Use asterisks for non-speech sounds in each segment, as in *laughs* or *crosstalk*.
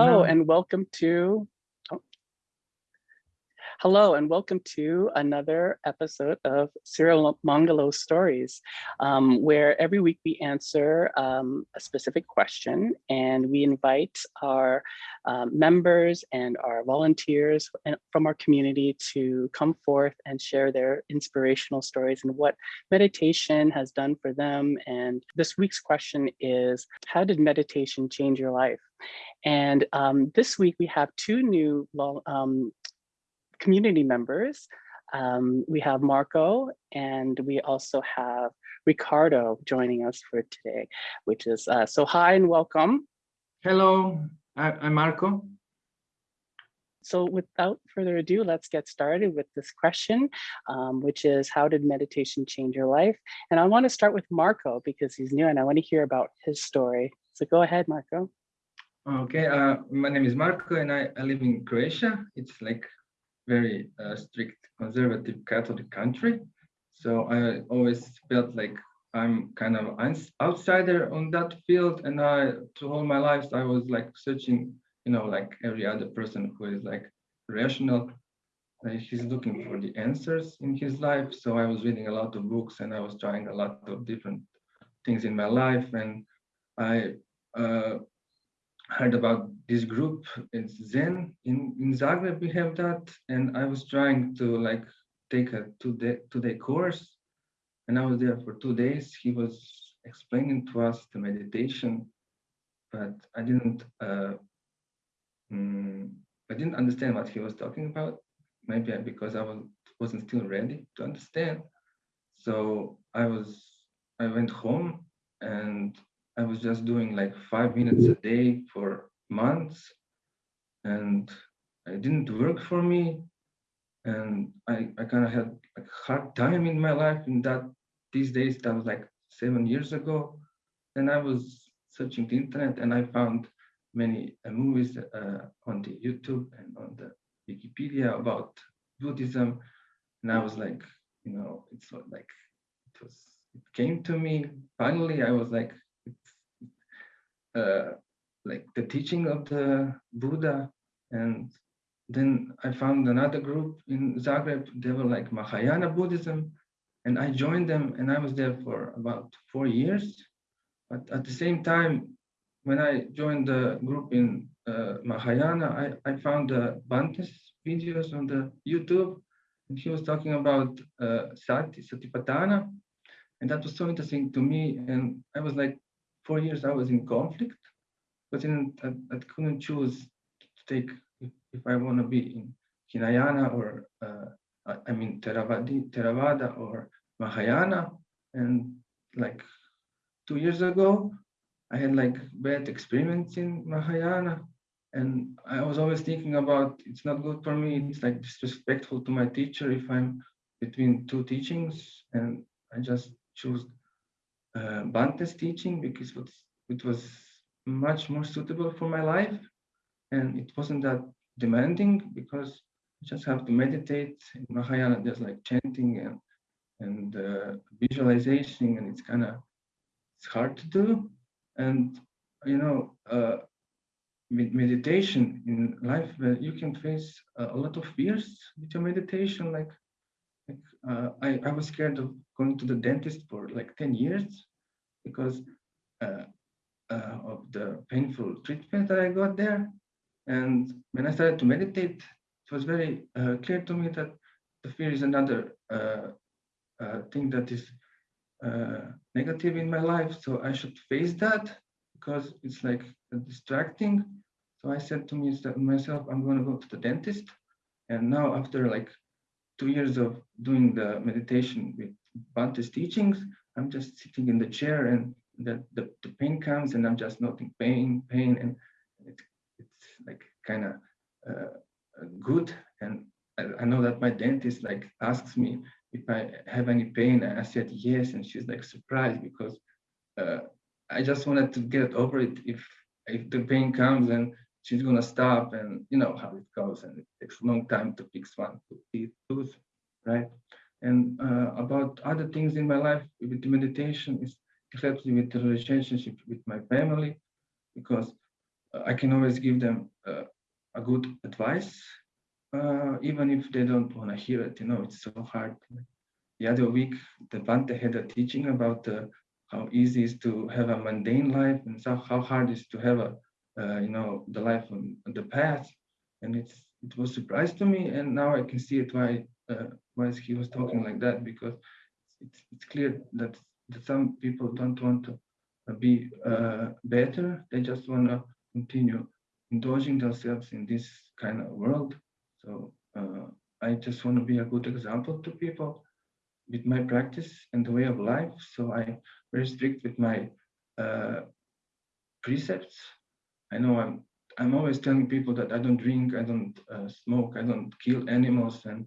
Hello No. and welcome to oh. Hello and welcome to another episode of Sirimangalo Stories, um, where every week we answer um, a specific question and we invite our um, members and our volunteers from our community to come forth and share their inspirational stories and what meditation has done for them. And this week's question is, how did meditation change your life? And um, this week we have two new um, community members. Um, we have Marco and we also have Ricardo joining us for today, which is, uh, so hi and welcome. Hello, I'm Marco. So without further ado, let's get started with this question, um, which is how did meditation change your life? And I want to start with Marco because he's new and I want to hear about his story. So go ahead, Marco. Okay, uh, my name is Marco and I, I live in Croatia. It's like very uh, strict conservative Catholic country. So I always felt like I'm kind of an outsider on that field. And I, to all my life, I was like searching, you know, like every other person who is like rational. He's looking for the answers in his life. So I was reading a lot of books and I was trying a lot of different things in my life. And I uh, heard about this group it's zen. In in zagreb we have that and i was trying to like take a two day two day course. And i was there for two days. He was explaining to us the meditation but i didn't uh um, i didn't understand what he was talking about. Maybe because i was wasn't still ready to understand. So i was i went home and I was just doing like five minutes a day for months and it didn't work for me. And I, I kind of had a hard time in my life in that these days, that was like seven years ago. And I was searching the internet and I found many uh, movies uh, on the YouTube and on the Wikipedia about Buddhism. And I was like, you know, it's like, it was, it came to me. Finally, I was like, like the teaching of the Buddha. And then I found another group in Zagreb, they were like Mahayana Buddhism. And I joined them and I was there for about four years. But at the same time, when I joined the group in uh, Mahayana, I, I found the Bhante's videos on the YouTube. And he was talking about uh, Sati, Satipatthana. And that was so interesting to me. And I was like, four years I was in conflict, but then I, I couldn't choose to take if, if I want to be in Hinayana or uh, I mean Theravada, Theravada or Mahayana. And like two years ago, I had like bad experiments in Mahayana. And I was always thinking about it's not good for me. It's like disrespectful to my teacher if I'm between two teachings. And I just choose uh, Bhante's teaching because it was, much more suitable for my life. And it wasn't that demanding because you just have to meditate in Mahayana there's like chanting and and uh, visualization and it's kind of it's hard to do. And you know uh, with meditation in life you can face a lot of fears with your meditation like, uh, I, I was scared of going to the dentist for like 10 years because uh, uh, of the painful treatment that I got there. And when I started to meditate, it was very uh, clear to me that the fear is another uh, uh, thing that is negative in my life. So I should face that because it's like distracting. So I said to myself, I'm going to go to the dentist. And now after like two years of doing the meditation with Bhante's teachings, I'm just sitting in the chair and the, the, the pain comes and I'm just noting pain, pain, and it, it's like kind of uh, good. And I, I, know that my dentist like asks me if I have any pain. And I said yes, and she's like surprised because uh, I just wanted to get over it. If if the pain comes and she's gonna stop, and you know how it goes, and it takes a long time to fix one tooth, right? And uh, about other things in my life with the meditation is helps me with the relationship with my family because I can always give them uh, a good advice, uh, even if they don't want to hear it. You know, it's so hard. The other week, the Bhante had a teaching about uh, how easy it is to have a mundane life and so how hard it is to have a, uh, you know, the life on, the path. And it's it was surprise to me, and now I can see it why uh, why he was talking like that because it's it's clear that that some people don't want to be uh, better. They just want to continue indulging themselves in this kind of world. So uh, I just want to be a good example to people with my practice and the way of life. So I'm very strict with my uh, precepts. I know I'm I'm always telling people that I don't drink, I don't uh, smoke, I don't kill animals, and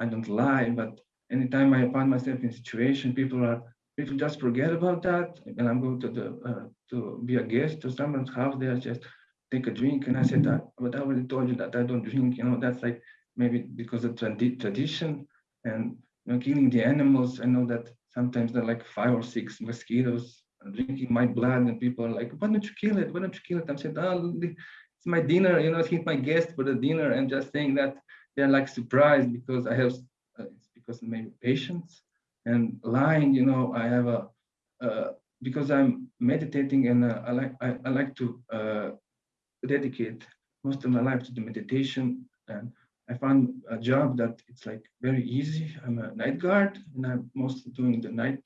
I don't lie. But anytime I find myself in a situation, people are people just forget about that. And I'm going to the uh, to be a guest to someone's house, they just take a drink, and I said that. But I already told you that I don't drink. You know, that's like maybe because of tradi tradition and you know, killing the animals. I know that sometimes there are like five or six mosquitoes drinking my blood, and people are like, "Why don't you kill it? Why don't you kill it?" I'm saying, "Oh, it's my dinner. You know, it's my guest for the dinner," and just saying that they're like surprised because I have uh, it's because of maybe patience and lying. You know, I have a uh, because I'm meditating and uh, I like I, I like to uh, dedicate most of my life to the meditation and I found a job that it's like very easy. I'm a night guard and I'm mostly doing the night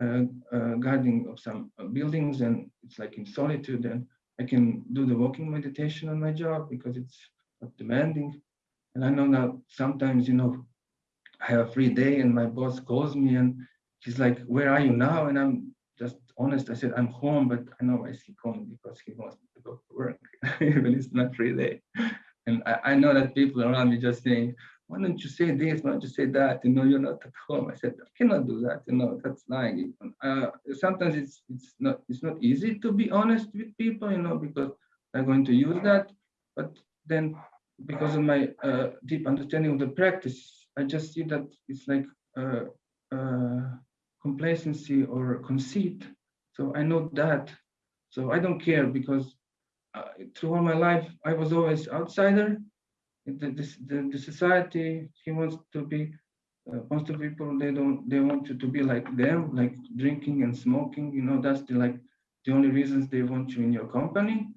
guarding of some uh, buildings and it's like in solitude and I can do the walking meditation on my job because it's not demanding. And I know that sometimes, you know, I have a free day and my boss calls me and he's like, where are you now? And I'm just honest. I said, I'm home, but I know I see home because he wants me to go to work, *laughs* even it's not free day. And I, I, know that people around me just saying, why don't you say this? Why don't you say that? You know, you're not at home. I said, I cannot do that. You know, that's lying. Uh, sometimes it's it's not it's not easy to be honest with people, you know, because they're going to use that. But then, because of my uh, deep understanding of the practice, I just see that it's like uh, uh complacency or conceit. So I know that. So I don't care because uh, through all my life, I was always outsider. The, the, the society, he wants to be, uh, most of people, they don't, they want you to be like them, like drinking and smoking, you know, that's the, like the only reasons they want you in your company.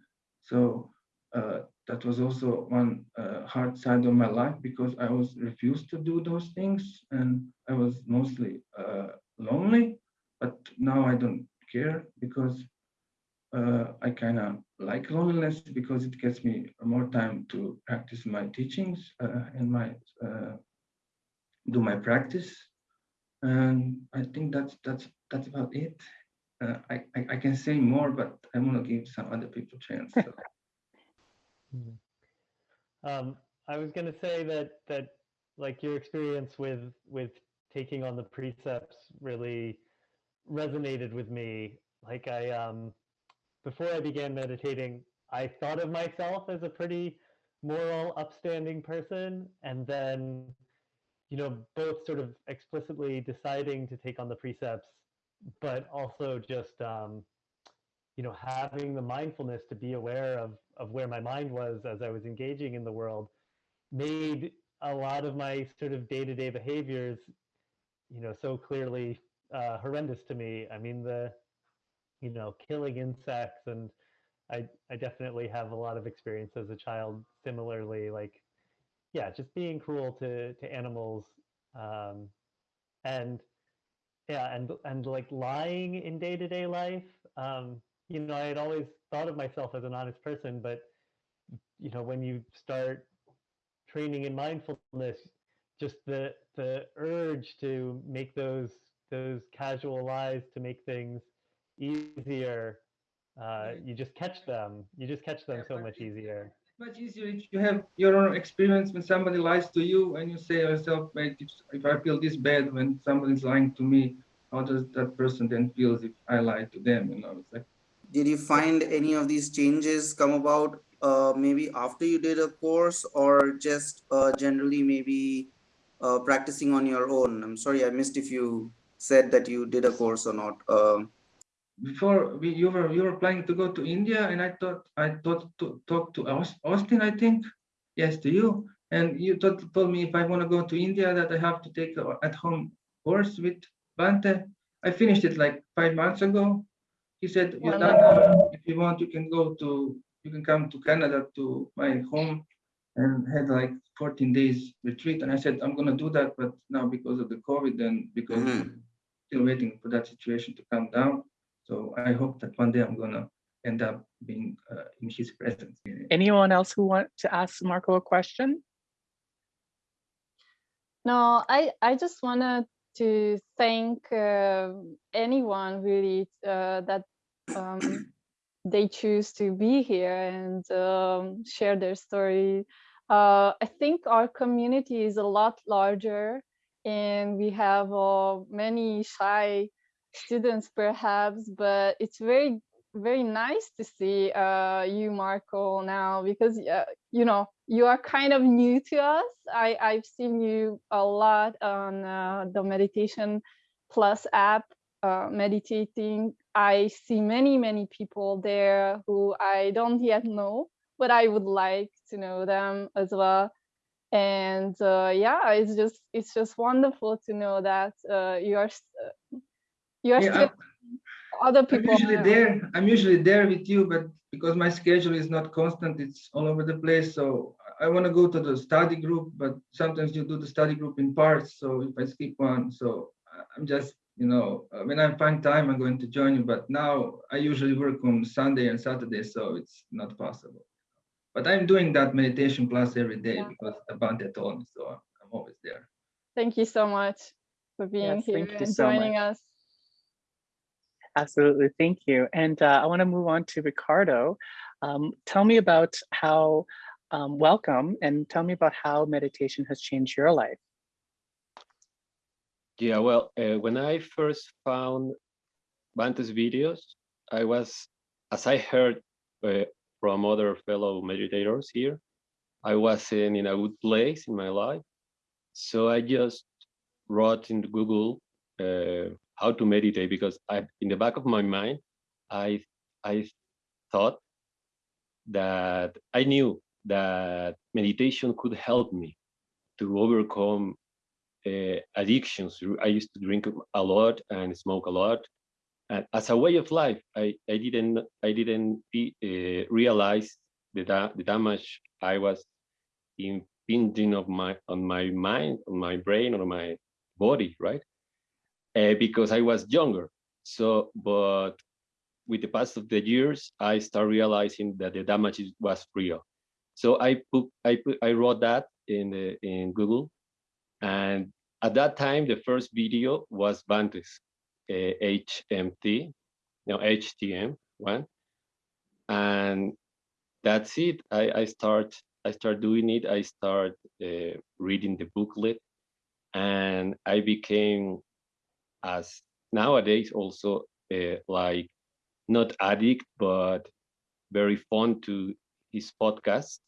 So uh, that was also one uh, hard side of my life because I was refused to do those things and I was mostly uh, lonely, but now I don't care because uh, I kind of like loneliness because it gets me more time to practice my teachings uh, and my uh, do my practice. And I think that's that's that's about it. Uh, I, I, I can say more, but I'm gonna give some other people chance. So. *laughs* um, I was gonna say that that like your experience with with taking on the precepts really resonated with me. Like I um before I began meditating, I thought of myself as a pretty moral, upstanding person. And then, you know, both sort of explicitly deciding to take on the precepts, but also just, um, you know, having the mindfulness to be aware of, of where my mind was as I was engaging in the world made a lot of my sort of day to day behaviors, you know, so clearly uh, horrendous to me. I mean, the you know, killing insects and I I definitely have a lot of experience as a child similarly like yeah, just being cruel to to animals um and yeah, and and like lying in day-to-day life um you know, I had always thought of myself as an honest person, but you know, when you start training in mindfulness, just the the urge to make those those casual lies to make things easier. Uh, you just catch them. You just catch them so much easier. Much easier if you have your own experience when somebody lies to you and you say yourself, wait, if, if I feel this bad when somebody's lying to me, how does that person then feels if I lie to them? You know, it's like. Did you find any of these changes come about uh, maybe after you did a course or just uh, generally maybe uh, practicing on your own? I'm sorry, I missed if you said that you did a course or not. Before we, you were you were planning to go to India, and I thought I thought to talk to Austin, I think, yes, to you, and you thought, told me if I want to go to India that I have to take a at home course with Bhante. I finished it like five months ago. He said, you're done. If you want, you can go to you can come to Canada to my home and had like 14 days retreat. And I said, I'm gonna do that, but now because of the COVID and because Mhm. still waiting for that situation to come down. So I hope that one day I'm gonna end up being uh, in his presence. Anyone else who want to ask Marco a question? No, I I just wanted to thank uh, anyone really uh, that um, *coughs* they choose to be here and um, share their story. Uh, I think our community is a lot larger, and we have uh, many shy students perhaps, but it's very very nice to see uh, you, Marco, now because uh, you know you are kind of new to us. I I've seen you a lot on uh, the Meditation Plus app, uh, meditating. I see many many people there who I don't yet know, but I would like to know them as well. And uh, yeah, it's just it's just wonderful to know that uh, you are s- you are Yeah, still other I'm people. usually around. there. I'm usually there with you, but because my schedule is not constant, it's all over the place. So I want to go to the study group, but sometimes you do the study group in parts. So if I skip one, so I- I'm just, you know, uh, when I find time, I'm going to join you. But now I usually work on Sunday and Saturday, so it's not possible. But I'm doing that meditation class every day Yeah. because the Bhante told me, so I'm I'm always there. Thank you so much for being Yes, here thank you and so joining much. us. Absolutely, thank you. And uh, I want to move on to Ricardo. Um, tell me about how, um, welcome, and tell me about how meditation has changed your life. Yeah, well, uh, when I first found Bhante's videos, I was, as I heard uh, from other fellow meditators here, I wasn't in a good place in my life. So I just wrote in Google uh, how to meditate because I, in the back of my mind, I, I thought that I knew that meditation could help me to overcome uh, addictions. I used to drink a lot and smoke a lot, and as a way of life, I, I didn't I didn't be, uh, realize the da the damage I was impinging of my on my mind, on my brain, on my body, right? Uh, because I was younger. So, but with the pass of the years, I start realizing that the damage was real. So I put I put I wrote that in the, in Google, and at that time, the first video was Bantes uh, HMT, no HTM one, and that's it. I I start I start doing it. I start uh, reading the booklet, and I became as nowadays also uh, like not addict but very fond to his podcast.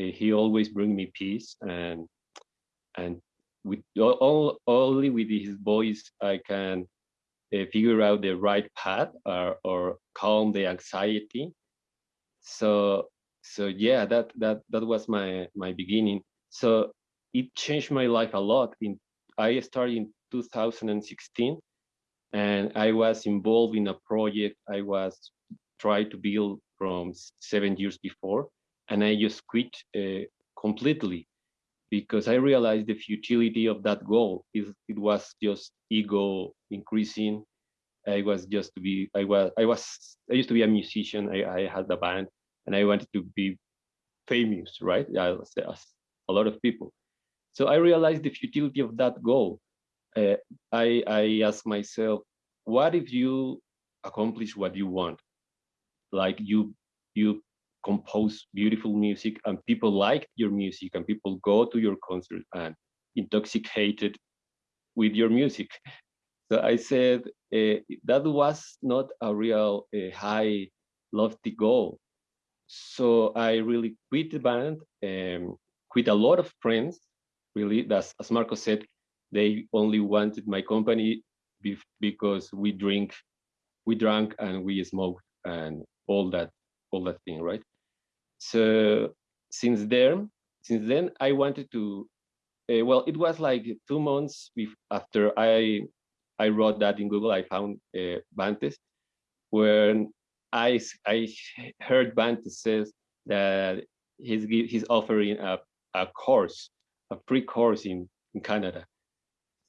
Uh, he always bring me peace and and with all, only with his voice I can uh, figure out the right path or, or calm the anxiety. So so yeah, that that that was my my beginning. So it changed my life a lot. In I started in 2016, and I was involved in a project I was trying to build from seven years before, and I just quit uh, completely because I realized the futility of that goal. It, it was just ego increasing. I was just to be, I was, I was, I used to be a musician. I, I had a band and I wanted to be famous, right? As, as a lot of people. So I realized the futility of that goal. Uh, I, I asked myself, what if you accomplish what you want? Like you, you compose beautiful music and people like your music and people go to your concert and intoxicated with your music. So I said uh, that was not a real uh, high lofty goal. So I really quit the band, um, quit a lot of friends, really, that's, as Marco said, they only wanted my company because we drink we drank and we smoked and all that all that thing, right? So since then, since then I wanted to. Uh, well, it was like two months after I I wrote that in Google. I found uh, Bantes, when I I heard Bantes says that he's he's offering a a course, a free course in in Canada.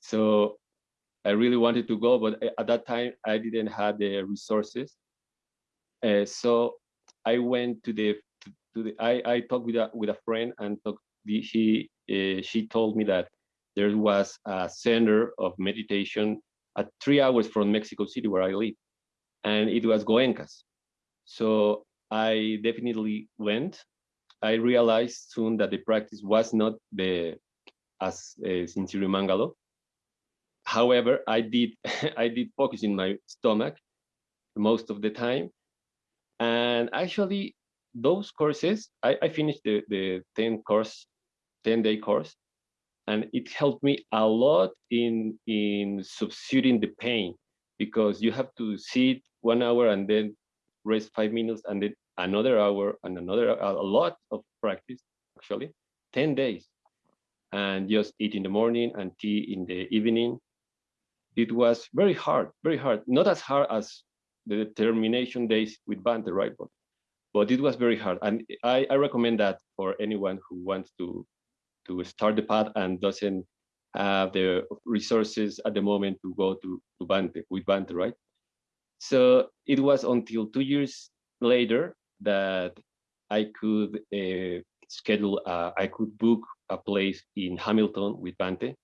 So I really wanted to go, but at that time I didn't have the resources. Uh, so I went to the to, the I I talked with a with a friend and talked, she uh, she told me that there was a center of meditation at three hours from Mexico City where I live, and it was Goenka's. So I definitely went. I realized soon that the practice was not the as uh, Sirimangalo. However, I did *laughs* I did focus in my stomach most of the time, and actually those courses I, I finished the the 10 course 10 day course and it helped me a lot in in substituting the pain because you have to sit one hour and then rest five minutes and then another hour and another a lot of practice actually 10 days. And just eat in the morning and tea in the evening it was very hard very hard not as hard as the determination days with Bhante, right but, but it was very hard and I, I recommend that for anyone who wants to to start the path and doesn't have the resources at the moment to go to, to Bhante with Bhante, right? So it was until two years later that I could uh, schedule, uh, I could book a place in Hamilton with Bhante.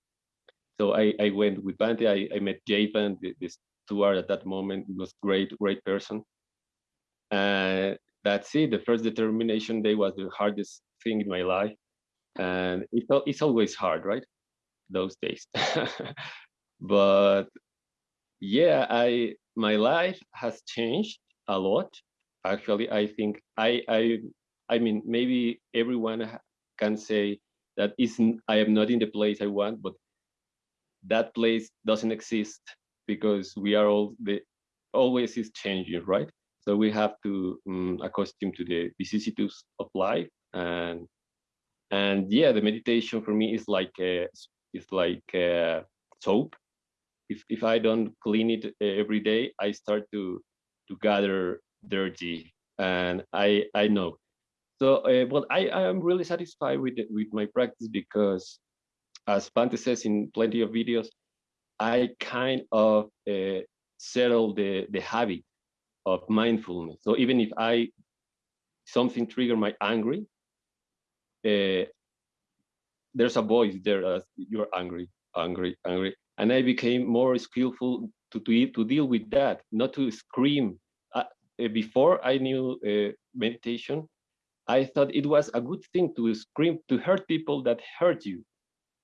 So I, I went with Bhante, I, I met Japan, the, the steward at that moment, was great, great person. And that's it, the first determination day was the hardest thing in my life. And it, it's always hard, right? Those days. *laughs* but yeah, I my life has changed a lot. Actually, I think I I I mean maybe everyone can say that isn't I am not in the place I want, but that place doesn't exist because we are all the always is changing, right? So we have to um, accustom to the vicissitudes of life and and yeah, the meditation for me is like a, is like a soap if if I don't clean it uh, every day, I start to to gather dirty, and I I know. So, uh, but I I am really satisfied with with my practice because, as Bhante says in plenty of videos, I kind of uh, settle the the habit of mindfulness. So even if I something trigger my angry, uh, there's a voice there as you're angry, angry, angry and I became more skillful to, to, to deal with that, not to scream. Uh, uh, before I knew uh, meditation, I thought it was a good thing to scream to hurt people that hurt you,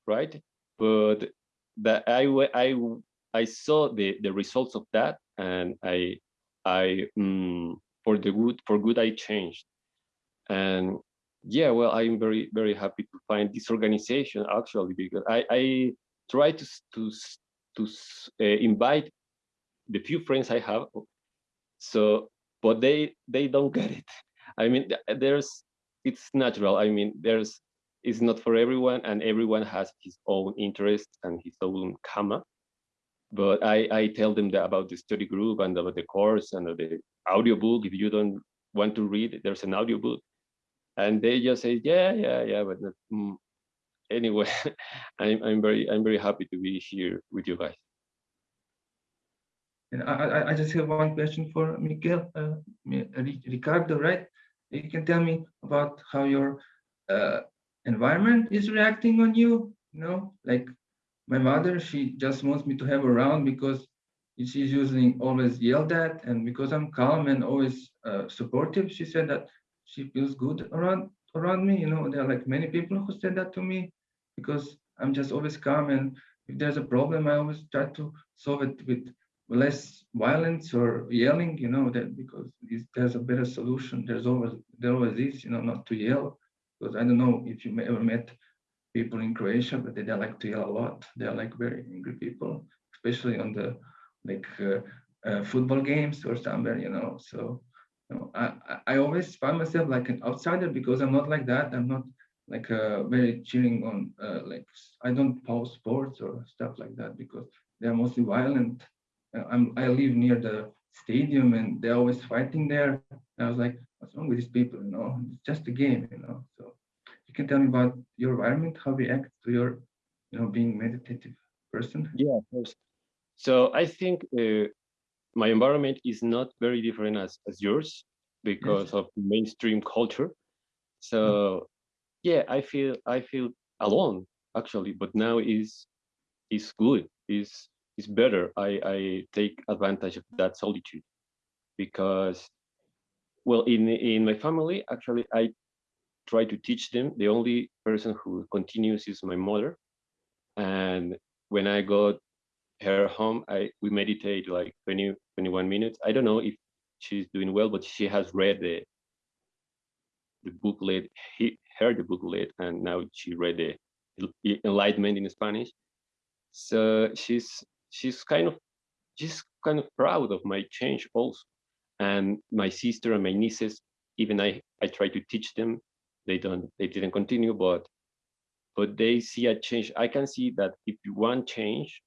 right? But that I I I saw the the results of that, and I I um, for the good for good I changed, and yeah, well I'm very very happy to find this organization actually because I I try to to to uh, invite the few friends I have. So, but they they don't get it. I mean, there's it's natural. I mean, there's it's not for everyone, and everyone has his own interest and his own karma. But I I tell them about the study group and about the course and the audiobook. If you don't want to read, there's an audiobook, and they just say, yeah, yeah, yeah, but mm, anyway, *laughs* I'm, I'm very I'm very happy to be here with you guys. And I, I just have one question for Miguel, uh, Ricardo, right? You can tell me about how your uh, environment is reacting on you. You know, like my mother, she just wants me to have around because she's usually always yelled at, and because I'm calm and always uh, supportive, she said that she feels good around around me. You know, there are like many people who said that to me, because I'm just always calm. And if there's a problem, I always try to solve it with less violence or yelling, you know, that because there's a better solution. There's always, there always is, you know, not to yell. Because I don't know if you ever met people in Croatia, but they, they like to yell a lot. They're like very angry people, especially on the like uh, uh, football games or somewhere, you know. So you know, I, I- always find myself like an outsider because I'm not like that. I'm not like uh, very cheering on uh, like I don't pause sports or stuff like that because they're mostly violent. Uh, I'm I live near the stadium and they're always fighting there. I was like, what's wrong with these people? You know, it's just a game, you know. So you can tell me about your environment, how we act to your, you know, being meditative person. Yeah, of course. So I think uh, my environment is not very different as, as yours because of mainstream culture. So yeah, I feel I feel alone actually, but now is is good. Is is better. I I take advantage of that solitude because well in in my family actually I try to teach them. The only person who continues is my mother, and when I go her home i we meditate like 20 21 minutes. I don't know if she's doing well but she has read the the booklet he heard the booklet and now she read the enlightenment in spanish. So she's she's kind of she's kind of proud of my change also and my sister and my nieces even i i try to teach them they don't they didn't continue but but they see a change i can see that if you want change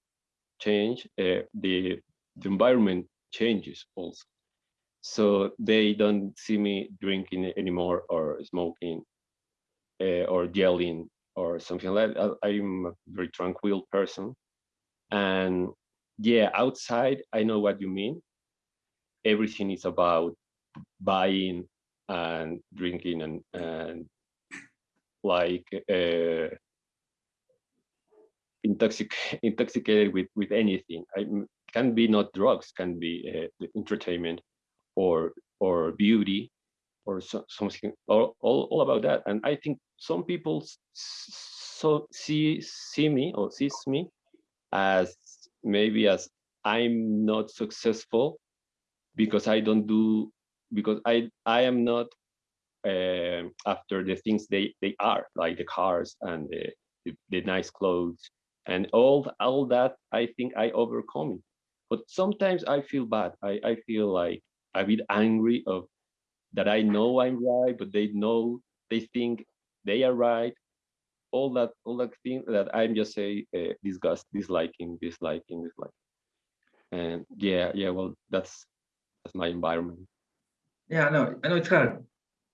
change, uh, the, the environment changes also. So they don't see me drinking anymore or smoking uh, or yelling or something like that. I- I'm a very tranquil person. And yeah, outside, I know what you mean. Everything is about buying and drinking and, and like uh, intoxic *laughs* intoxicated with with anything. I, can be not drugs can be uh, entertainment or or beauty or so, something all, all, all about that. And i think some people so see see me or sees me as maybe as i'm not successful because i don't do because i i am not um after the things they they are like the cars and the, the, the nice clothes and all all that i think i overcome it. But sometimes i feel bad. I i feel like a bit angry of that i know i'm right but they know they think they are right. All that all that thing that i'm just say uh, disgust disliking disliking disliking. And yeah yeah well that's that's my environment Yeah, I know. I know it's hard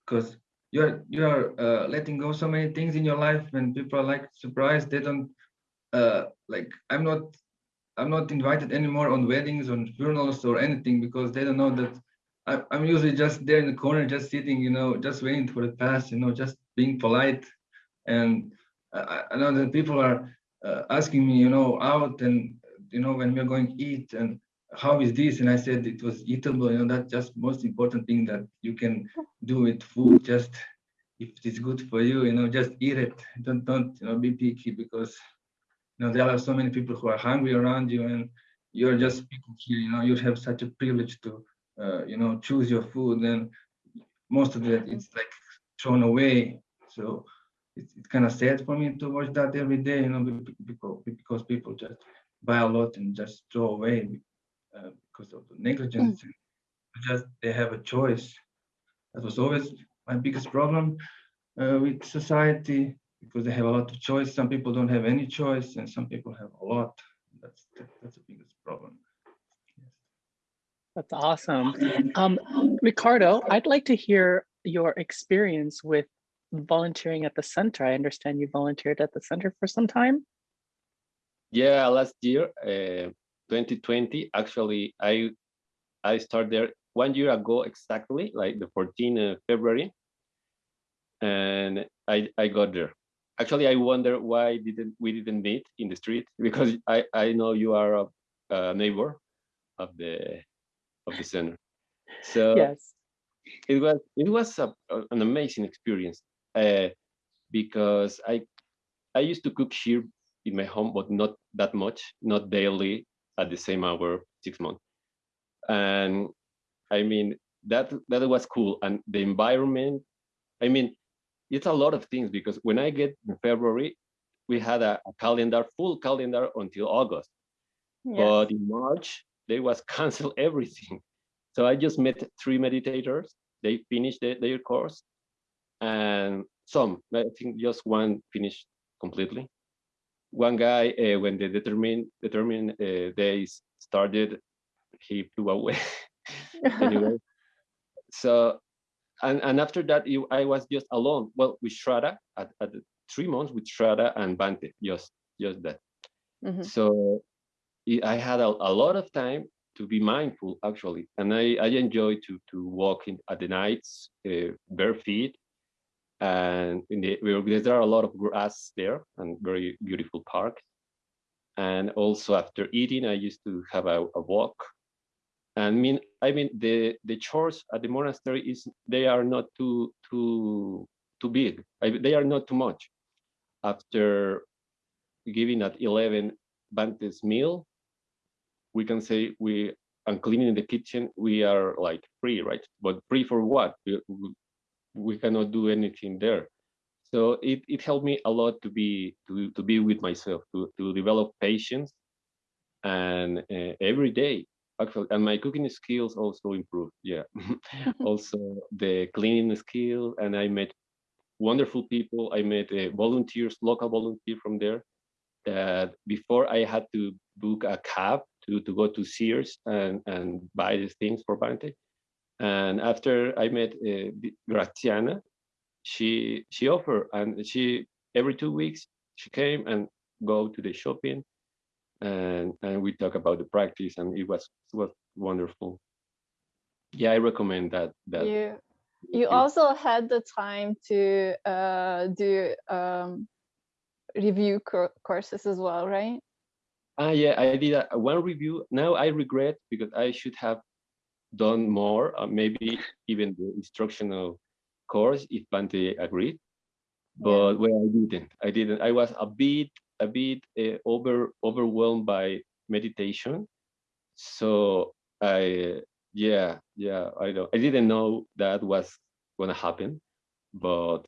because you're you're uh, letting go so many things in your life and people are like surprised they don't uh like I'm not I'm not invited anymore on weddings on funerals or anything because they don't know that I, I'm usually just there in the corner just sitting you know just waiting for the pass you know just being polite and I, I- I know that people are uh, asking me you know out and you know when we're going to eat and how is this? And I said it was eatable you know that's just most important thing that you can do with food just if it's good for you you know just eat it. Don't don't you know be picky because you know there are so many people who are hungry around you and you're just speaking here you know you have such a privilege to uh, you know choose your food and most of it it's like thrown away. So it's, it's kind of sad for me to watch that every day you know be- be- because because people just buy a lot and just throw away uh, because of the negligence just they have a choice that was always my biggest problem uh, with society because they have a lot of choice. Some people don't have any choice, and some people have a lot. That's that, that's the biggest problem. That's awesome. Um, Ricardo, I'd like to hear your experience with volunteering at the center. I understand you volunteered at the center for some time. Yeah, last year, uh, 2020, actually, I I started there one year ago exactly, like the 14th of February, and I I got there. Actually, I wonder why didn't we didn't meet in the street *laughs* because I I know you are a, a neighbor of the of the center. So Yes. it was it was a, an amazing experience uh, because I I used to cook here in my home, but not that much, not daily at the same hour, six months. And I mean that that was cool, and the environment. I mean, it's a lot of things because when I get in February, we had a, a calendar, full calendar until August. Yes. But in March, they was cancel *laughs* everything. So I just met three meditators. They finished the, their course, and some, I think just one finished completely. One guy, uh, when the determined determined uh, days started, he flew away. *laughs* anyway, so and and after that, you, I was just alone. Well, with Shraddha at, at three months with Shraddha and Bhante, just just that. Mhm. So I- I had a, a lot of time to be mindful actually, and I I enjoy to to walk in at the nights uh, bare feet, and the there are a lot of grass there and very beautiful park. And also after eating, I used to have a, a walk. And mean I mean the the chores at the monastery is they are not too too too big. I, they are not too much. After giving at 11 Bantes meal, we can say we and cleaning the kitchen, we are like free, right? But free for what? We- cannot do anything there. So it, it helped me a lot to be to, to be with myself, to, to develop patience and uh, every day actually and my cooking skills also improved yeah *laughs* also the cleaning skill and i met wonderful people i met uh, volunteers local volunteer from there that before i had to book a cab to to go to sears and and buy these things for Bhante. And after i met uh, graziana she she offered and she every two weeks she came and go to the shopping and and we talk about the practice and it was it was wonderful yeah i recommend that that you you you- also had the time to uh, do um, review courses as well, right? Ah, yeah, I did a, one review. Now I regret because I should have done more, uh, maybe even the instructional course if Bhante agreed. But well, I didn't. I didn't. I was a bit, a bit uh, over overwhelmed by meditation. So I, yeah, yeah, I don't. I didn't know that was gonna happen, but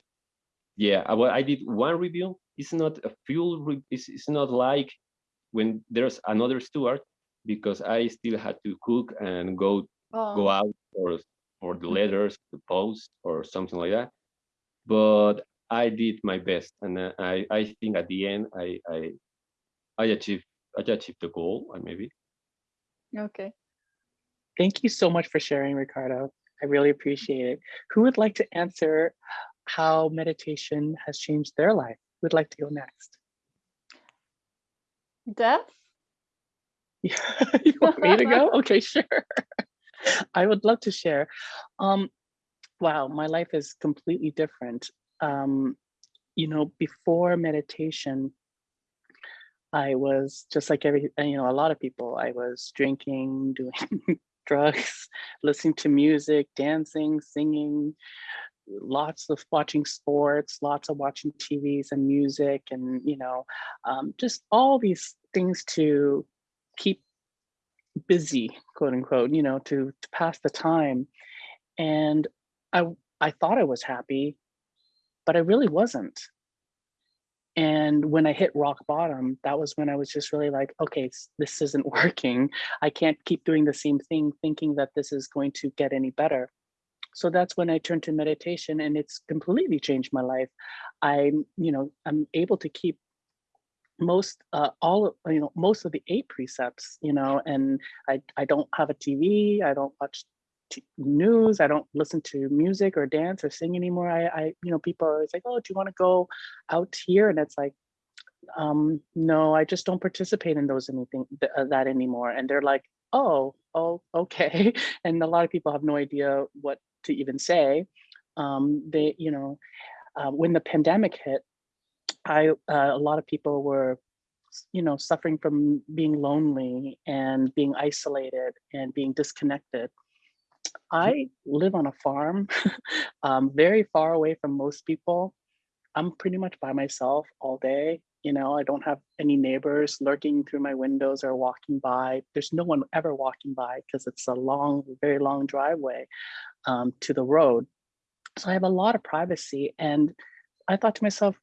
yeah, I, well, I did one review. It's not a full. It's, it's not like when there's another steward because I still had to cook and go go Oh, out for for the letters, the post or something like that. But I did my best, and I I think at the end I I I achieved I achieved the goal, uh, maybe. okay. Thank you so much for sharing, Ricardo. I really appreciate it. Who would like to answer how meditation has changed their life? Who would like to go next? Death? *laughs* you want me to go? *laughs* Okay, sure. *laughs* *laughs* I would love to share. Um, wow, my life is completely different. Um, you know, before meditation, I was just like every, you know, a lot of people. I was drinking, *laughs* doing drugs, listening to music, dancing, singing, lots of watching sports, lots of watching TVs and music, and you know, um, just all these things to keep busy, quote unquote, you know, to to pass the time. And I I thought I was happy, but I really wasn't. And when I hit rock bottom, that was when I was just really like, okay, this isn't *laughs* working. I can't keep doing the same thing thinking that this is going to get any better. So that's when I turned to meditation and it's completely changed my life. I'm, you know, I'm able to keep most uh, all you know most of the eight precepts you know and i i don't have a tv i don't watch news i don't listen to music or dance or sing anymore. I i you know people are always like oh do you want to go out here? And it's like um no i just don't participate in those anything th- uh, that anymore. And they're like oh oh okay. *laughs* And a lot of people have no idea what to even say. Um they you know uh, when the pandemic hit I uh, a lot of people were, you know, suffering from being lonely and being isolated and being disconnected. I live on a farm, *laughs* um, very far away from most people. I'm pretty much by myself all day. You know, I don't have any neighbors lurking through my windows or walking by. There's no one ever walking by because it's a long, very long driveway um, to the road. So I have a lot of privacy. And I thought to myself,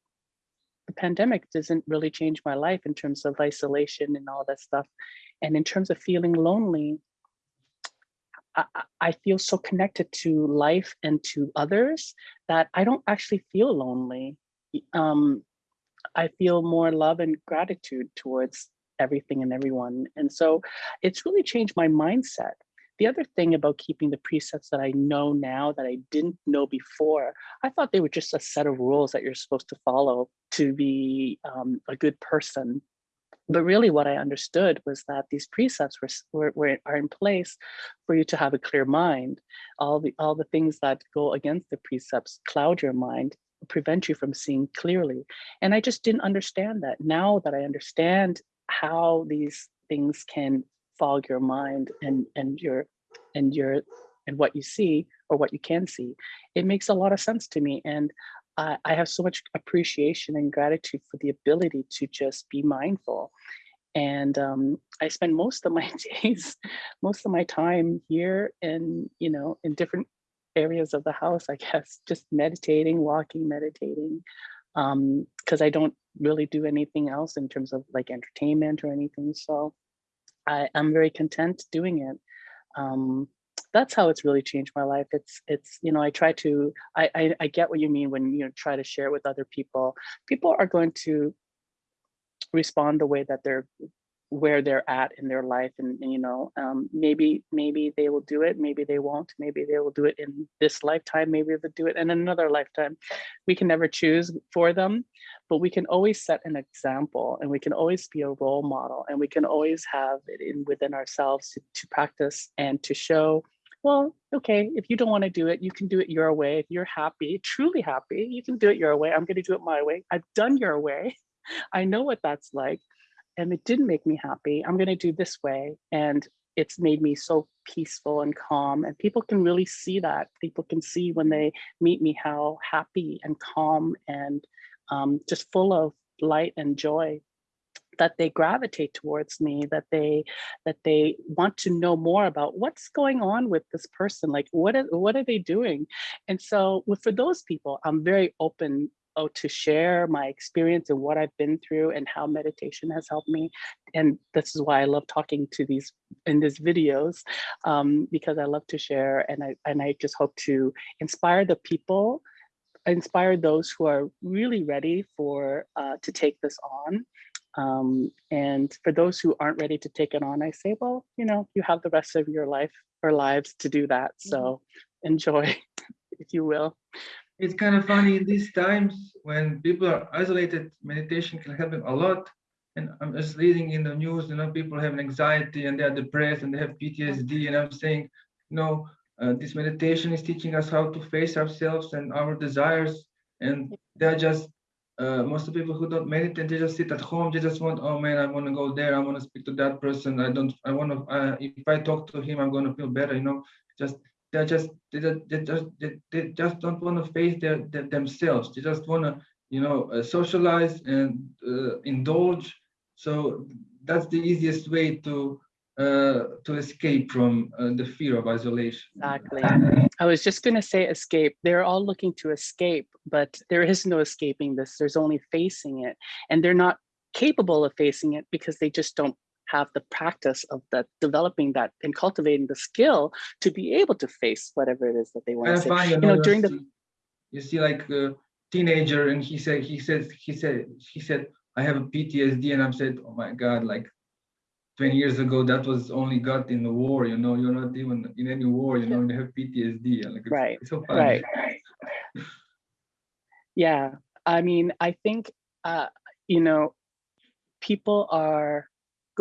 the pandemic doesn't really change my life in terms of isolation and all that stuff. And in terms of feeling lonely, I, I- feel so connected to life and to others that I don't actually feel lonely. Um, I feel more love and gratitude towards everything and everyone. And so it's really changed my mindset. The other thing about keeping the precepts that I know now that I didn't know before, I thought they were just a set of rules that you're supposed to follow to be um, a good person. But really what I understood was that these precepts were, were, were are in place for you to have a clear mind. All the all the things that go against the precepts cloud your mind, prevent you from seeing clearly. And I just didn't understand that. Now that I understand how these things can fog your mind and and your and your and what you see or what you can see, it makes a lot of sense to me. And I, I have so much appreciation and gratitude for the ability to just be mindful. And um, I spend most of my *laughs* days, most of my time here in, you know, in different areas of the house, I guess, just meditating, walking, meditating, um, because I don't really do anything else in terms of like entertainment or anything. So I, I'm very content doing it. Um, that's how it's really changed my life. It's it's you know I try to I, I I get what you mean when you try to share with other people. People are going to respond the way that they're where they're at in their life and, you know um, maybe maybe they will do it maybe they won't maybe they will do it in this lifetime maybe they'll do it in another lifetime. We can never choose for them but we can always set an example and we can always be a role model and we can always have it in within ourselves to, to practice and to show well okay if you don't want to do it you can do it your way. If you're happy truly happy you can do it your way. I'm going to do it my way. I've done your way. *laughs* I know what that's like and it didn't make me happy. I'm going to do this way. And it's made me so peaceful and calm. And people can really see that. People can see when they meet me how happy and calm and um, just full of light and joy that they gravitate towards me that they that they want to know more about what's going on with this person like what are, what are they doing and so for those people i'm very open oh, to share my experience and what I've been through and how meditation has helped me. And this is why I love talking to these in these videos um, because I love to share and I and I just hope to inspire the people, inspire those who are really ready for uh, to take this on. Um, and for those who aren't ready to take it on, I say, well, you know, you have the rest of your life or lives to do that. So enjoy, *laughs* if you will. It's kind of funny in these times when people are isolated, meditation can help them a lot. And I'm just reading in the news, you know, people have anxiety and they're depressed and they have PTSD. And I'm saying, no, uh, this meditation is teaching us how to face ourselves and our desires. And they're just, uh, most of the people who don't meditate, they just sit at home. They just want, oh man, I want to go there. I want to speak to that person. I don't, I want to, uh, if I talk to him, I'm going to feel better, you know, just they just they, they just they, they just don't want to face their, their themselves they just want to you know uh, socialize and uh, indulge so that's the easiest way to uh, to escape from uh, the fear of isolation Exactly. I was just going to say escape. They're all looking to escape, but there is no escaping this. There's only facing it. And they're not capable of facing it because they just don't have the practice of that developing that and cultivating the skill to be able to face whatever it is that they want to say. You know, during the you see like a teenager and he said he said he said he said I have a PTSD and I'm said oh my god like 20 years ago that was only got in the war you know you're not even in any war you know you have PTSD like it's, Right, it's so right. *laughs* Yeah, I mean, I think, uh, you know, people are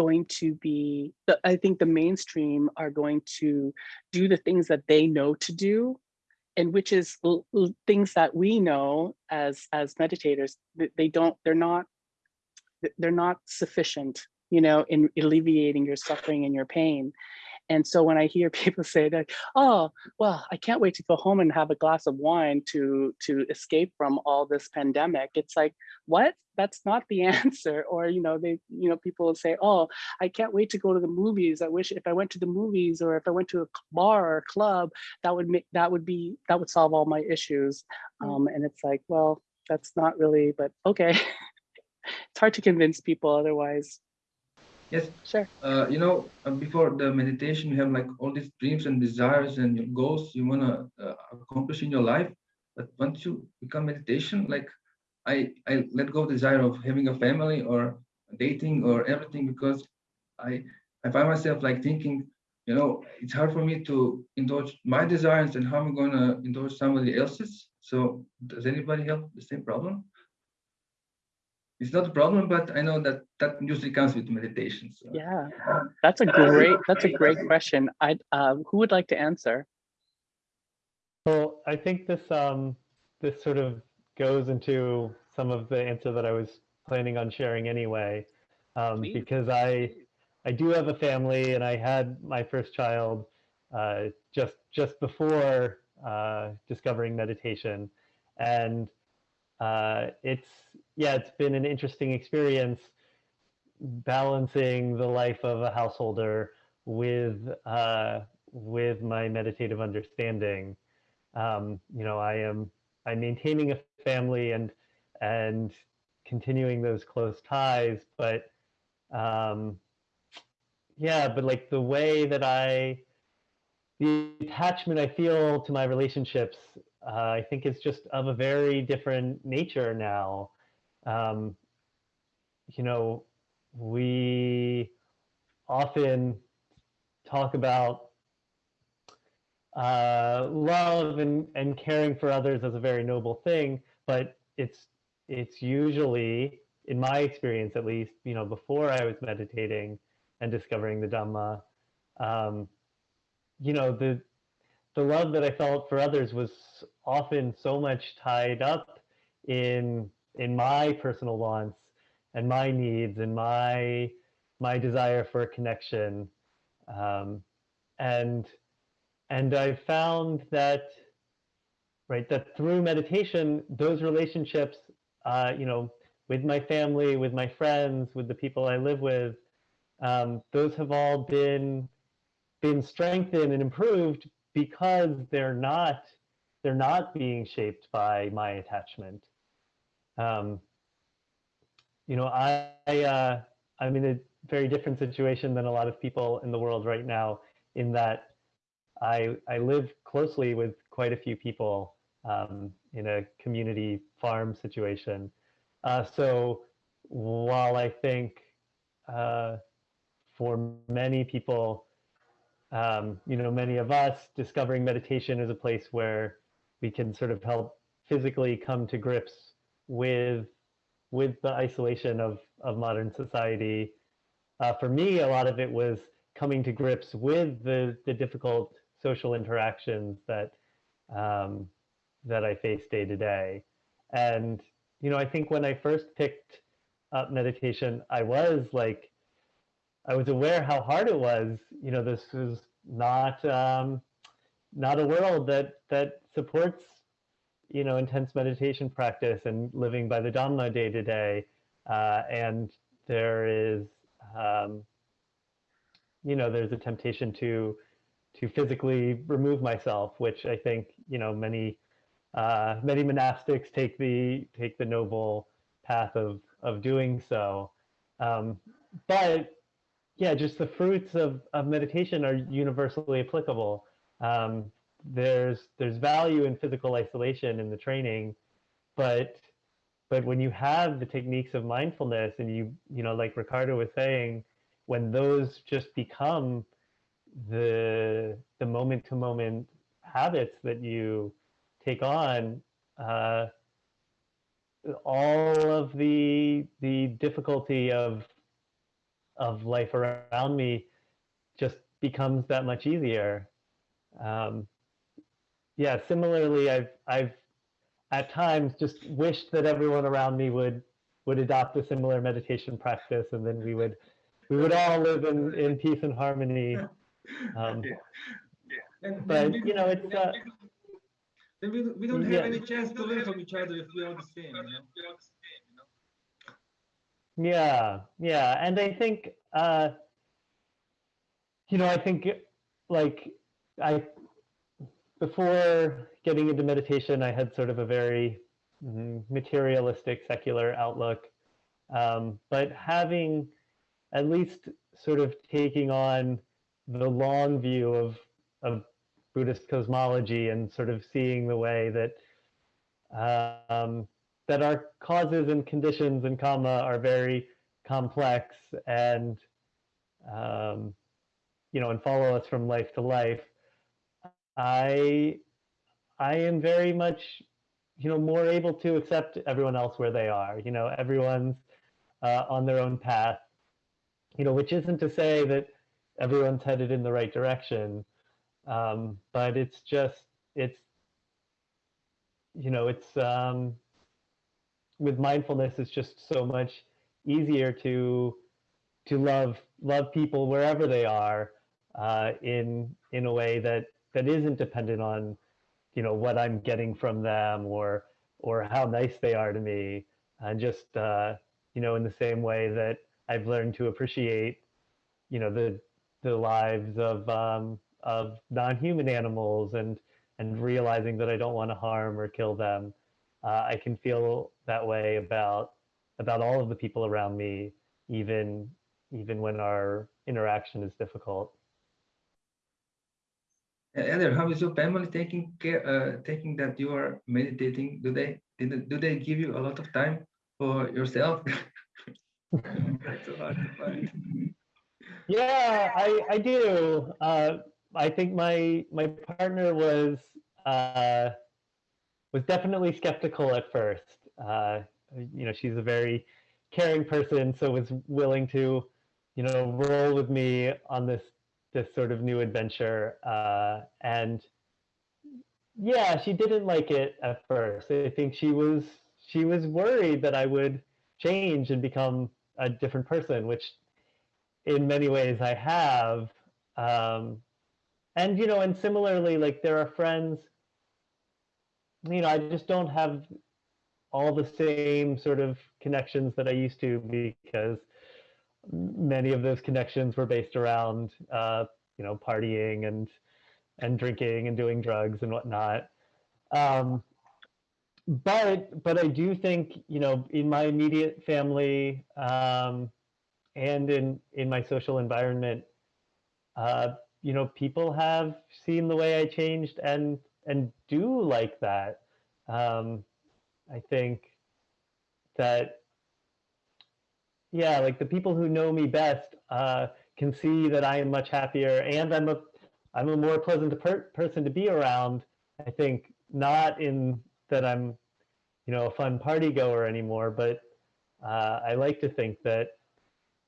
going to be, I think the mainstream are going to do the things that they know to do, and which is things that we know as as meditators. They don't, they're not, they're not sufficient, you know, in alleviating your suffering and your pain. And so when I hear *laughs* people say that, oh, well, I can't wait to go home and have a glass of wine to to escape from all this pandemic. It's like, what? That's not the *laughs* answer. Or, you know, they, you know, people will say, oh, I can't wait to go to the movies. I wish if I went to the movies or if I went to a bar or a club, that would make that would be that would solve all my issues. Mm. Um, and it's like, well, that's not really, but okay. *laughs* It's hard to convince people otherwise. Yes, Sure. uh, you know, uh, before the meditation, you have like all these dreams and desires and your goals you want to uh, accomplish in your life. But once you become meditation, like I, I let go of desire of having a family or dating or everything because I, I find myself like thinking, you know, it's hard for me to indulge my desires and how am I'm going to indulge somebody else's. So does anybody have the same problem? It's not a problem, but I know that that usually comes with meditation. So. Yeah, that's a great that's a great question. I uh, who would like to answer? Well, I think this um, this sort of goes into some of the answer that I was planning on sharing anyway, um, because I I do have a family and I had my first child uh, just just before uh, discovering meditation, and uh, it's yeah it's been an interesting experience balancing the life of a householder with uh, with my meditative understanding. Um, you know, I am I'm maintaining a family and and continuing those close ties, but um, yeah, but like the way that I the attachment I feel to my relationships, uh, I think is just of a very different nature now. Um, you know, we often talk about uh, love and, and caring for others as a very noble thing, but it's it's usually, in my experience at least, you know, before I was meditating and discovering the Dhamma, um, you know, the the love that I felt for others was often so much tied up in in my personal wants and my needs and my my desire for a connection. Um, and and i found that right that through meditation those relationships uh, you know with my family with my friends with the people i live with um, those have all been been strengthened and improved because they're not they're not being shaped by my attachment. Um, you know, I, I uh, I'm in a very different situation than a lot of people in the world right now. In that, I I live closely with quite a few people um, in a community farm situation. Uh, so while I think uh, for many people, um, you know, many of us, discovering meditation is a place where we can sort of help physically come to grips with with the isolation of of modern society. Uh, for me, a lot of it was coming to grips with the the difficult social interactions that um, that I face day to day. And you know, I think when I first picked up meditation, I was like, I was aware how hard it was. You know, this was not um, not a world that that supports you know intense meditation practice and living by the Dhamma day to day. Uh, and there is um, you know there's a temptation to to physically remove myself, which I think you know many uh, many monastics take the take the noble path of of doing so. Um, but yeah, just the fruits of, of meditation are universally applicable. Um, there's there's value in physical isolation in the training, but but when you have the techniques of mindfulness and you you know like Ricardo was saying, when those just become the the moment to moment habits that you take on, uh, all of the the difficulty of of life around me just becomes that much easier. Um, yeah, similarly, I've I've at times just wished that everyone around me would would adopt a similar meditation practice, and then we would we would all live in in peace and harmony. *laughs* Um, Yeah. And but we- you know, it's uh, then we, we don't have yeah. any chance to learn from each other if we are the same. You know? Yeah, yeah, and I think uh, you know, I think like I before getting into meditation, I had sort of a very mm, materialistic, secular outlook, Um, but having at least sort of taking on the long view of, of Buddhist cosmology and sort of seeing the way that um, that our causes and conditions and karma are very complex and um, you know and follow us from life to life. I I am very much you know more able to accept everyone else where they are. You know everyone's uh, on their own path. You know which isn't to say that everyone's headed in the right direction, um, but it's just it's you know it's um, with mindfulness it's just so much easier to to love love people wherever they are uh, in in a way that that isn't dependent on you know what I'm getting from them or or how nice they are to me and just uh, you know in the same way that I've learned to appreciate you know the the lives of um, of non-human animals and and realizing that I don't want to harm or kill them uh, I can feel that way about about all of the people around me, even even when our interaction is difficult. Eder, how is your family taking care, uh, taking that you are meditating? Do they, do they give you a lot of time for yourself? *laughs* That's hard to find. Yeah, I, I do. Uh, I think my my partner was uh, was definitely skeptical at first. Uh, you know, she's a very caring person, so was willing to, you know, roll with me on this this sort of new adventure. Uh, and yeah, she didn't like it at first. I think she was she was worried that I would change and become a different person, which in many ways I have. Um, and you know, and similarly, like there are friends you know, I just don't have all the same sort of connections that I used to because many of those connections were based around, uh, you know, partying and and drinking and doing drugs and whatnot. Um, but but I do think you know in my immediate family um, and in in my social environment, uh, you know, people have seen the way I changed and and do like that. Um, I think that, yeah, like the people who know me best uh, can see that I am much happier and I'm a, I'm a more pleasant per person to be around. I think not in that I'm, you know, a fun party goer anymore, but uh, I like to think that,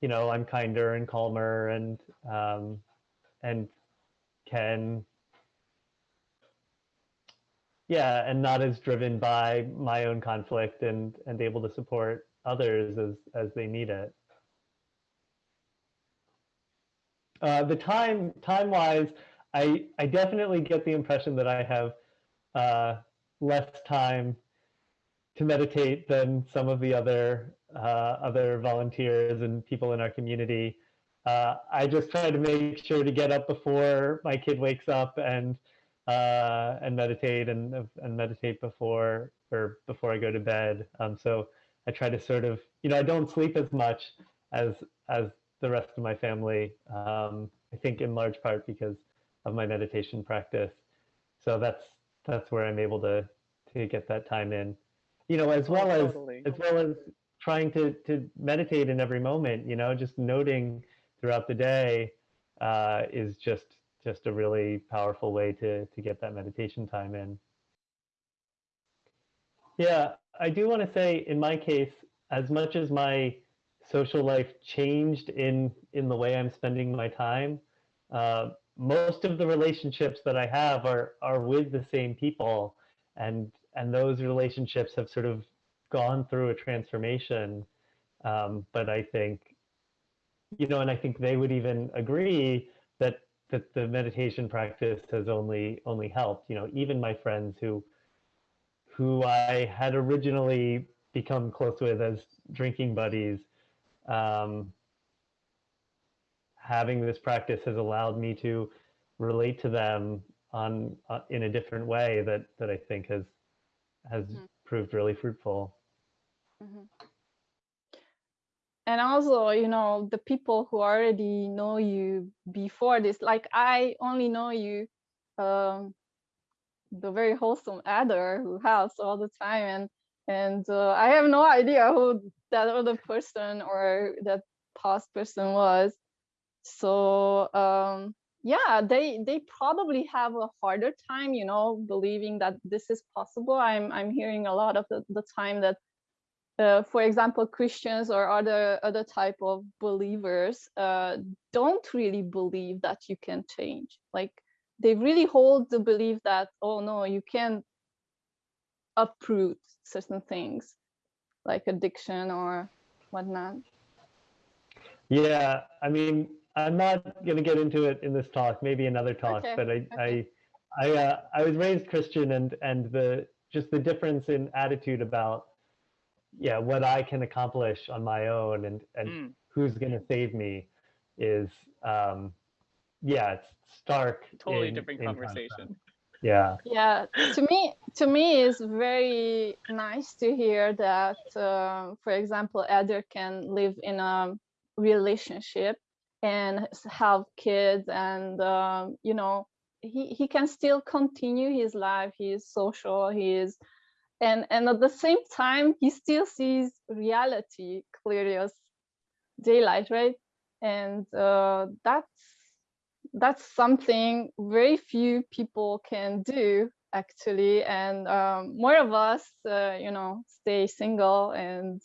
you know, I'm kinder and calmer and, um, and can yeah and not as driven by my own conflict and and able to support others as as they need it uh, the time time wise i i definitely get the impression that i have uh, less time to meditate than some of the other uh, other volunteers and people in our community uh, i just try to make sure to get up before my kid wakes up and uh, and meditate and and meditate before or before I go to bed. Um, so I try to sort of you know I don't sleep as much as as the rest of my family. Um, I think in large part because of my meditation practice. So that's that's where I'm able to to get that time in. You know, as well Oh, as totally. as well as trying to to meditate in every moment. You know, just noting throughout the day uh, is just just a really powerful way to to get that meditation time in. Yeah, I do want to say in my case, as much as my social life changed in in the way I'm spending my time, uh, most of the relationships that I have are are with the same people, and and those relationships have sort of gone through a transformation. Um, but I think, you know, and I think they would even agree that that the meditation practice has only only helped. You know, even my friends who who I had originally become close with as drinking buddies, um, having this practice has allowed me to relate to them on uh, in a different way that that I think has has Mhm. proved really fruitful. Mm -hmm. and also you know the people who already know you before this like i only know you um the very wholesome adder who helps all the time and and uh, i have no idea who that other person or that past person was. So um yeah they they probably have a harder time you know believing that this is possible. I'm i'm hearing a lot of the, the time that uh, for example christians or other other type of believers uh, don't really believe that you can change. Like they really hold the belief that oh no you can't uproot certain things like addiction or whatnot Yeah, I mean, I'm not going to get into it in this talk, maybe another talk, Okay, but I, okay. I, I, uh, I was raised Christian and, and the, just the difference in attitude about, yeah, what I can accomplish on my own and, and Mm. who's going to save me is, um, yeah, it's stark. Totally in- different in contrast. conversation. Yeah. yeah to me to me it's very nice to hear that uh, for example Eder can live in a relationship and have kids and um, you know he, he can still continue his life he is social he is and and at the same time he still sees reality clearly as daylight right and uh, that's that's something very few people can do actually and um, more of us uh, you know stay single and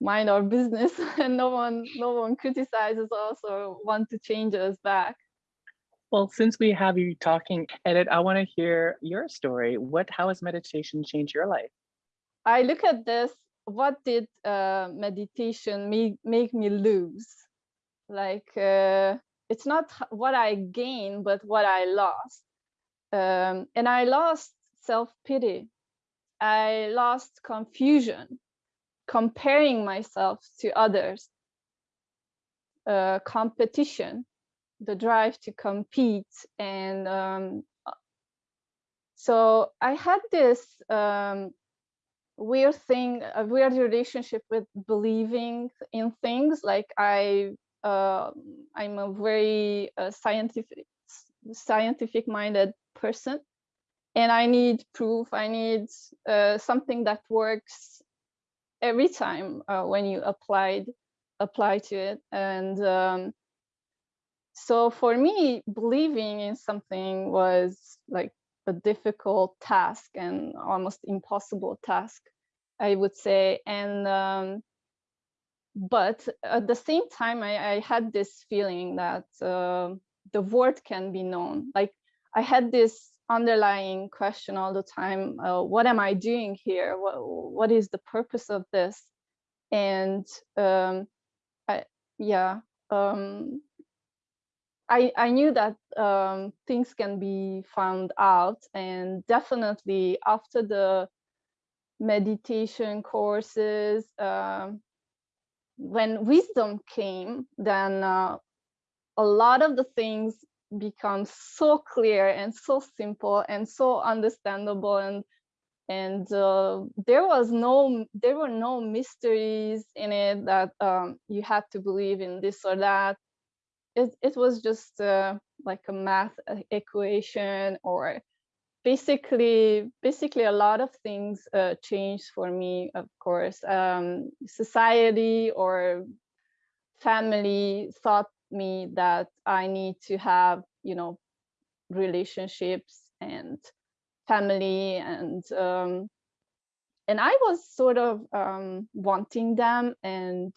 mind our business *laughs* and no one no one criticizes us or want to change us back Well, since we have you talking, Edit, I want to hear your story. What, how has meditation changed your life? i look at this what did uh, meditation make, make me lose like uh, it's not what i gained but what i lost. Um, and i lost self-pity. I lost confusion comparing myself to others. Uh, competition the drive to compete and um, so i had this um, weird thing a weird relationship with believing in things like i i'm a very uh, scientific scientific minded person. And i need proof. I need uh, something that works every time uh, when you applied apply to it. And um, so for me believing in something was like a difficult task and almost impossible task i would say. And um, but at the same time i, I had this feeling that uh, the word can be known. Like i had this underlying question all the time uh, what am i doing here? What, what is the purpose of this? And um, I, yeah um, I, I knew that um, things can be found out and definitely after the meditation courses um, when wisdom came then uh, a lot of the things become so clear and so simple and so understandable and and uh, there was no there were no mysteries in it that um, you had to believe in this or that. It, it was just uh, like a math e- equation or basically basically a lot of things uh, changed for me of course. Um, society or family thought me that i need to have you know relationships and family and um, and i was sort of um, wanting them and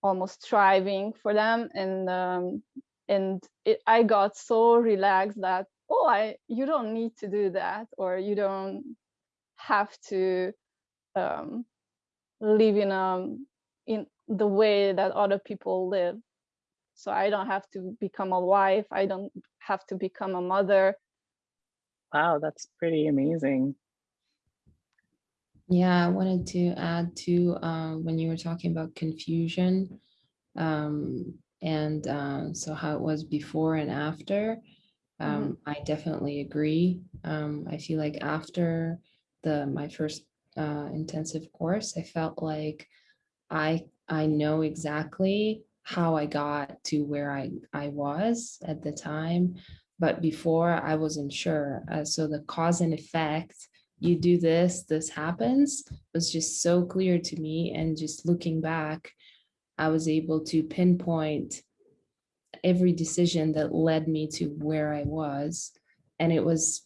almost striving for them and um, and it, i got so relaxed that oh i you don't need to do that or you don't have to um, live in a in the way that other people live so i don't have to become a wife i don't have to become a mother Wow, that's pretty amazing. Yeah, I wanted to add to uh, when you were talking about confusion um, and uh, so how it was before and after. Um, I definitely agree. Um, I feel like after the my first uh, intensive course, I felt like I I know exactly how I got to where I I was at the time, but before I wasn't sure. Uh, so the cause and effect, you do this, this happens, was just so clear to me. And just looking back, I was able to pinpoint every decision that led me to where I was. And it was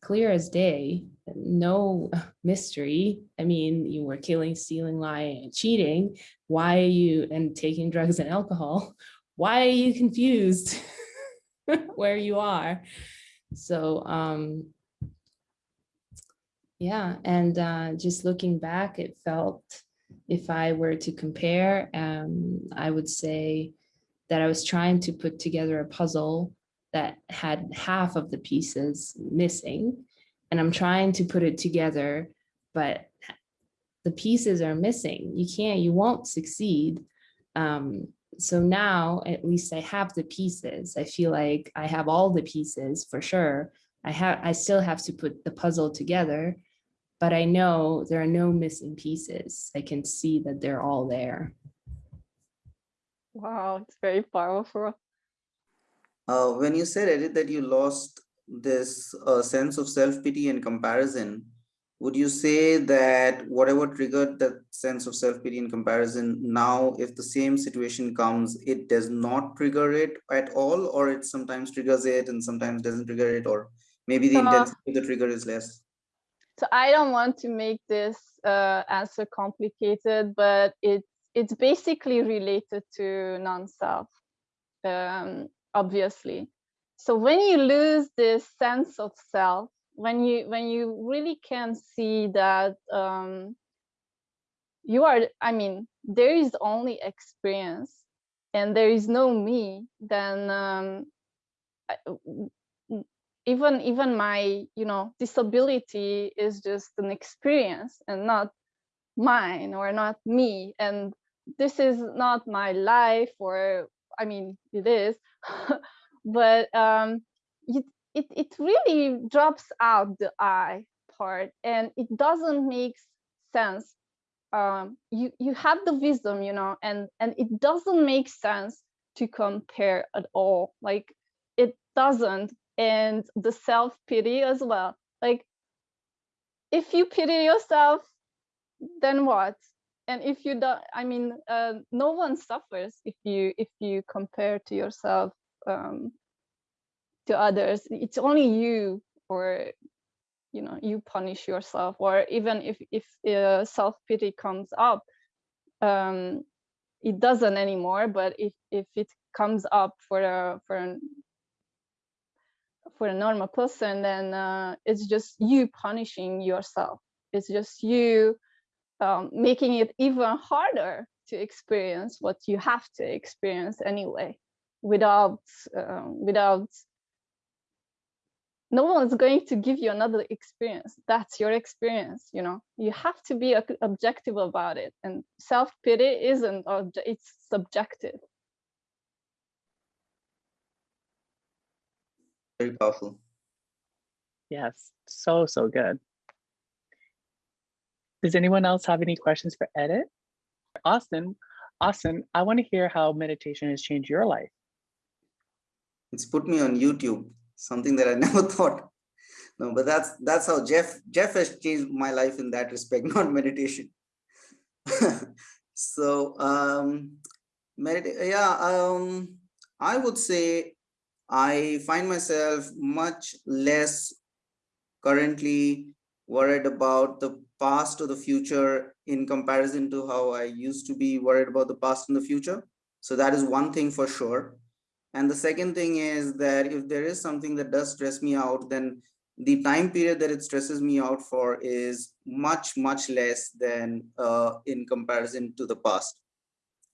clear as day, no *laughs* mystery. I mean, you were killing, stealing, lying, cheating. Why are you, and taking drugs and alcohol? *laughs* Why are you confused *laughs* where you are? So, um, yeah, and uh, just looking back, it felt, if I were to compare, um, I would say that I was trying to put together a puzzle that had half of the pieces missing. And I'm trying to put it together, but the pieces are missing. You can't, you won't succeed. Um, so now at least I have the pieces. I feel like I have all the pieces for sure. I have, I still have to put the puzzle together, but I know there are no missing pieces. I can see that they're all there. Wow, it's very powerful. Uh, when you said, Edit, that you lost this uh, sense of self-pity and comparison, would you say that whatever triggered that sense of self-pity and comparison, now if the same situation comes, it does not trigger it at all, or it sometimes triggers it and sometimes doesn't trigger it, or maybe the Uh, intensity of the trigger is less? So I don't want to make this uh, answer complicated, but it's it's basically related to non-self, um, obviously. So when you lose this sense of self, when you when you really can see that um, you are, I mean, there is only experience and there is no me, then um, I- even even my you know disability is just an experience and not mine or not me and this is not my life or i mean it is *laughs* but um it, it it really drops out the i part and it doesn't make sense. Um you you have the wisdom you know and and it doesn't make sense to compare at all. Like it doesn't. And the self pity as well. Like if you pity yourself then what and if you don't i mean uh, no one suffers if you if you compare to yourself um, to others. It's only you or you know you punish yourself or even if if uh, self pity comes up um, it doesn't anymore. But if if it comes up for a for an for a normal person then uh, it's just you punishing yourself. It's just you um, making it even harder to experience what you have to experience anyway without uh, without no one's going to give you another experience that's your experience you know you have to be objective about it and self-pity isn't obje- it's subjective Very powerful. Yes, so, so good. Does anyone else have any questions for Edit? Austin, Austin, I want to hear how meditation has changed your life. It's put me on YouTube, something that I *laughs* never thought. No, but that's that's how Jeff Jeff has changed my life in that respect, *laughs* not meditation. so um medita- yeah, um I would say I find myself much less currently worried about the past or the future in comparison to how I used to be worried about the past and the future. So that is one thing for sure. And the second thing is that if there is something that does stress me out, then the time period that it stresses me out for is much, much less than uh, in comparison to the past.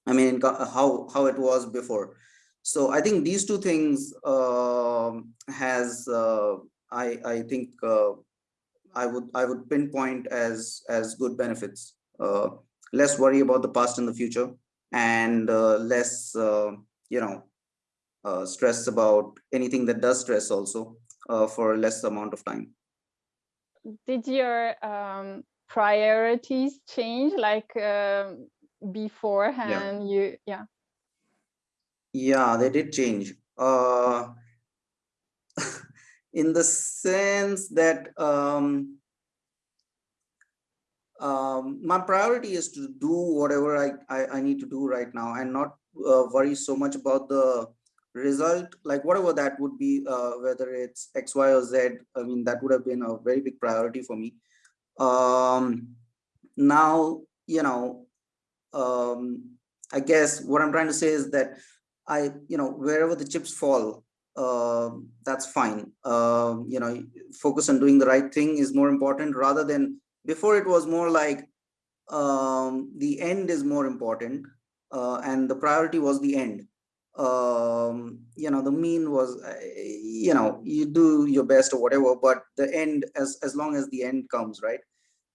I mean, how, how it was before. So I think these two things um has, uh, I, I think uh, I would, I would pinpoint as, as good benefits. Uh, less worry about the past and the future and uh, less, uh, you know, uh, stress about anything that does stress also uh, for less amount of time. did your um, priorities change like um, beforehand you yeah Yeah, they did change. In the sense that um, um, my priority is to do whatever I, I, I need to do right now and not uh, worry so much about the result, like whatever that would be, uh, whether it's X, Y, or Z. I mean, that would have been a very big priority for me. Um, now, you know, um, I guess what I'm trying to say is that I, you know, wherever the chips fall, uh, that's fine. Um, you know, focus on doing the right thing is more important rather than before it was more like um, the end is more important uh, and the priority was the end. Um, you know, the mean was, uh, you know, you do your best or whatever, but the end, as, as long as the end comes, right?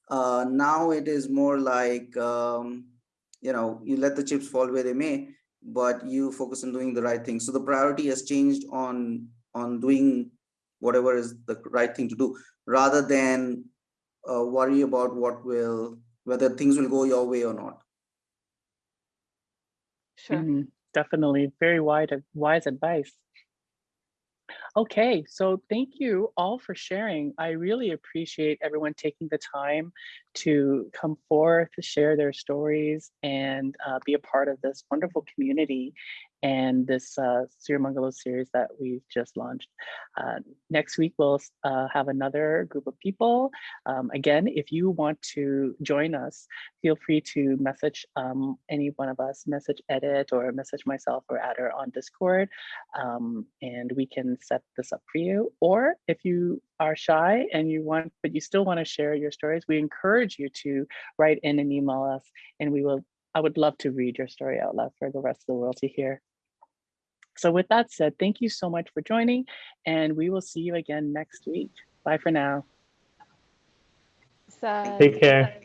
Uh, now it is more like, um, you know, you let the chips fall where they may, but you focus on doing the right thing. So the priority has changed on on doing whatever is the right thing to do, rather than uh, worry about what will whether things will go your way or not. sure Mhm, Definitely very wide, wise advice. Okay, so thank you all for sharing. I really appreciate everyone taking the time to come forth, to share their stories and uh, be a part of this wonderful community and this uh, Sirimangalo series that we've just launched. Uh, next week, we'll uh, have another group of people. Um, again, if you want to join us, feel free to message um, any one of us, message Edit or message myself or Adder on Discord, um, and we can set this up for you. Or if you are shy and you want, but you still want to share your stories, we encourage you to write in and email us, and we will. I would love to read your story out loud for the rest of the world to hear. So with that said, thank you so much for joining, and we will see you again next week. Bye for now. So- Take care.